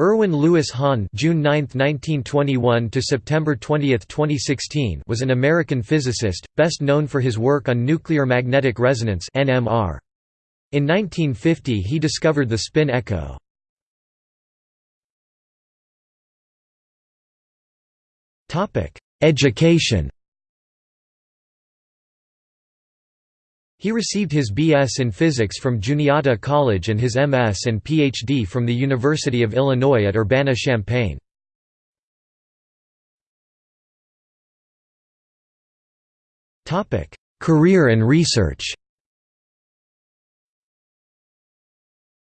Erwin Louis Hahn June 9, 1921 to September 20, 2016 was an American physicist, best known for his work on nuclear magnetic resonance NMR. In 1950 he discovered the spin echo. Topic: Education He received his B.S. in physics from Juniata College and his M.S. and Ph.D. from the University of Illinois at Urbana-Champaign. Career and research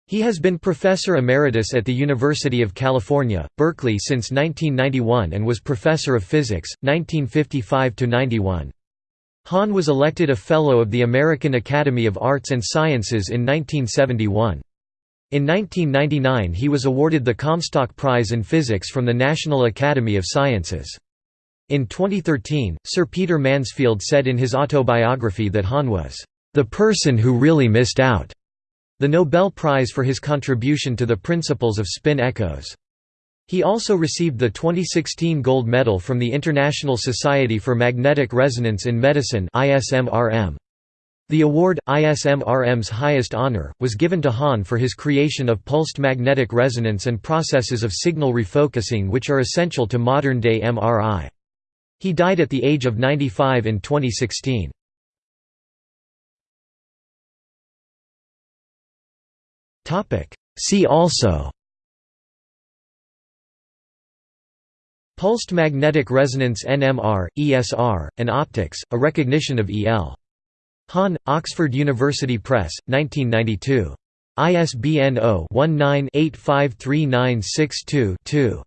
He has been Professor Emeritus at the University of California, Berkeley since 1991 and was Professor of Physics, 1955–91. Hahn was elected a Fellow of the American Academy of Arts and Sciences in 1971. In 1999 he was awarded the Comstock Prize in Physics from the National Academy of Sciences. In 2013, Sir Peter Mansfield said in his autobiography that Hahn was, "...the person who really missed out." the Nobel Prize for his contribution to the principles of spin echoes. He also received the 2016 gold medal from the International Society for Magnetic Resonance in Medicine The award, ISMRM's highest honor, was given to Hahn for his creation of pulsed magnetic resonance and processes of signal refocusing which are essential to modern-day MRI. He died at the age of 95 in 2016. See also Pulsed magnetic resonance NMR, ESR, and optics, a recognition of E.L. Hahn, Oxford University Press, 1992. ISBN 0-19-853962-2.